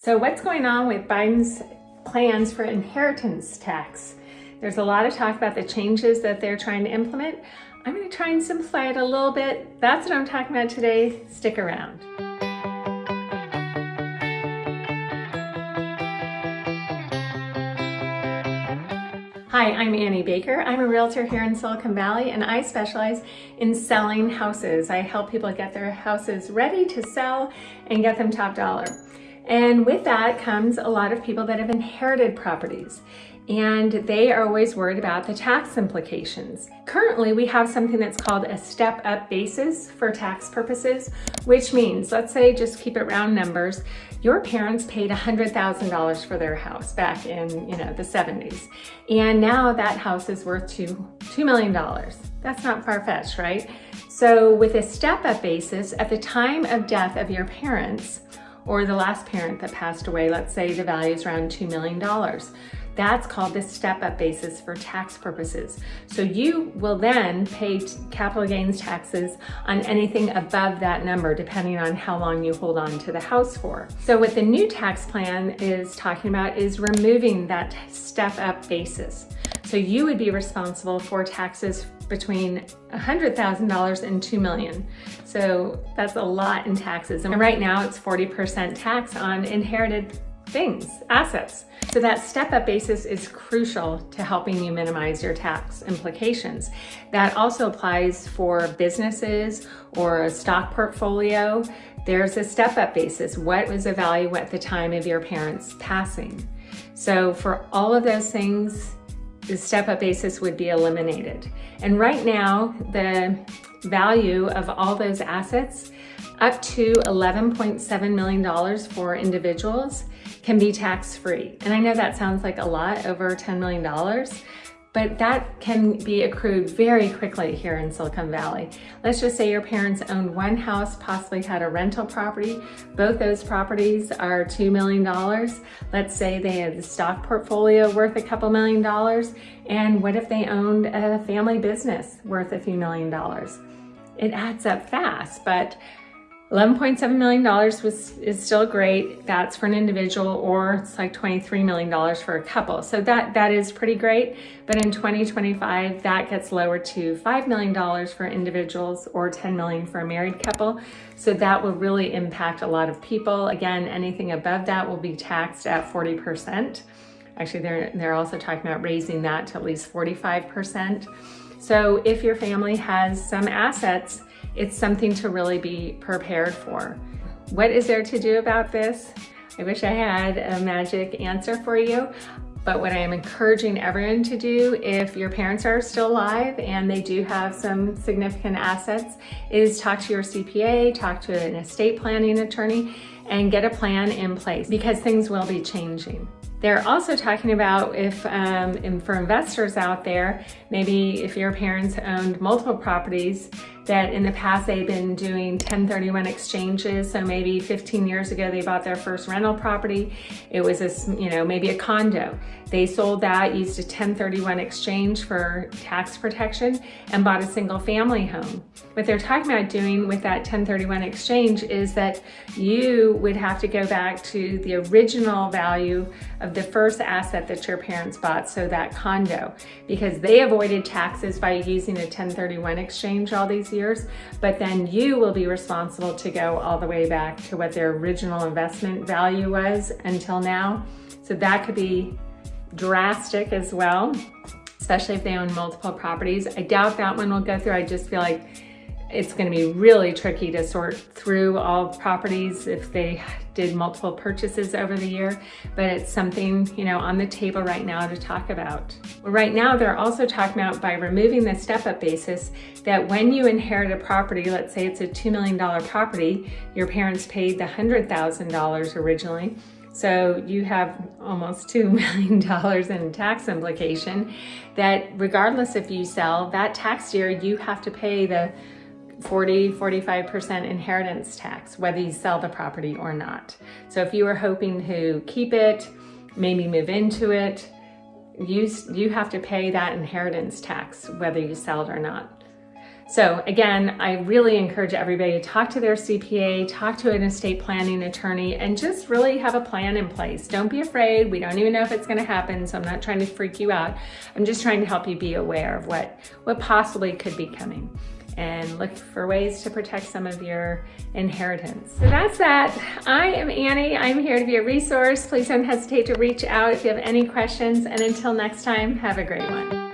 So what's going on with Biden's plans for inheritance tax? There's a lot of talk about the changes that they're trying to implement. I'm going to try and simplify it a little bit. That's what I'm talking about today. Stick around. Hi, I'm Annie Baker. I'm a realtor here in Silicon Valley and I specialize in selling houses. I help people get their houses ready to sell and get them top dollar. And with that comes a lot of people that have inherited properties and they are always worried about the tax implications. Currently, we have something that's called a step-up basis for tax purposes, which means, let's say, just keep it round numbers, your parents paid $100,000 for their house back in, you know, the 70s. And now that house is worth two, $2 million. That's not far-fetched, right? So with a step-up basis, at the time of death of your parents, or the last parent that passed away, let's say the value is around $2 million. That's called the step-up basis for tax purposes. So you will then pay capital gains taxes on anything above that number, depending on how long you hold on to the house for. So what the new tax plan is talking about is removing that step-up basis. So you would be responsible for taxes between $100,000 and 2 million. So that's a lot in taxes. And right now it's 40% tax on inherited things, assets. So that step-up basis is crucial to helping you minimize your tax implications. That also applies for businesses or a stock portfolio. There's a step-up basis. What was the value at the time of your parents passing? So for all of those things, the step-up basis would be eliminated. And right now, the value of all those assets up to $11.7 million for individuals can be tax-free. And I know that sounds like a lot, over $10 million, but that can be accrued very quickly here in Silicon Valley. Let's just say your parents owned one house, possibly had a rental property. Both those properties are $2 million. Let's say they had a stock portfolio worth a couple million dollars. And what if they owned a family business worth a few million dollars? It adds up fast, but $11.7 million was, is still great. That's for an individual or it's like $23 million for a couple. So that, that is pretty great. But in 2025, that gets lowered to $5 million for individuals or 10 million for a married couple. So that will really impact a lot of people. Again, anything above that will be taxed at 40%. Actually, they're, they're also talking about raising that to at least 45%. So if your family has some assets it's something to really be prepared for. What is there to do about this? I wish I had a magic answer for you. But what I am encouraging everyone to do, if your parents are still alive and they do have some significant assets, is talk to your CPA, talk to an estate planning attorney, and get a plan in place because things will be changing. They're also talking about if, um, for investors out there, maybe if your parents owned multiple properties, that in the past they've been doing 1031 exchanges. So maybe 15 years ago, they bought their first rental property. It was a, you know, maybe a condo. They sold that, used a 1031 exchange for tax protection and bought a single family home. What they're talking about doing with that 1031 exchange is that you would have to go back to the original value of the first asset that your parents bought, so that condo, because they avoided taxes by using a 1031 exchange all these years but then you will be responsible to go all the way back to what their original investment value was until now. So that could be drastic as well, especially if they own multiple properties. I doubt that one will go through. I just feel like it's going to be really tricky to sort through all properties if they did multiple purchases over the year, but it's something, you know, on the table right now to talk about. Right now, they're also talking about by removing the step-up basis that when you inherit a property, let's say it's a $2 million property, your parents paid the $100,000 originally, so you have almost $2 million in tax implication that regardless if you sell, that tax year you have to pay the 40, 45% inheritance tax, whether you sell the property or not. So if you were hoping to keep it, maybe move into it, you, you have to pay that inheritance tax, whether you sell it or not. So again, I really encourage everybody to talk to their CPA, talk to an estate planning attorney, and just really have a plan in place. Don't be afraid. We don't even know if it's gonna happen, so I'm not trying to freak you out. I'm just trying to help you be aware of what, what possibly could be coming and look for ways to protect some of your inheritance. So that's that. I am Annie. I'm here to be a resource. Please don't hesitate to reach out if you have any questions. And until next time, have a great one.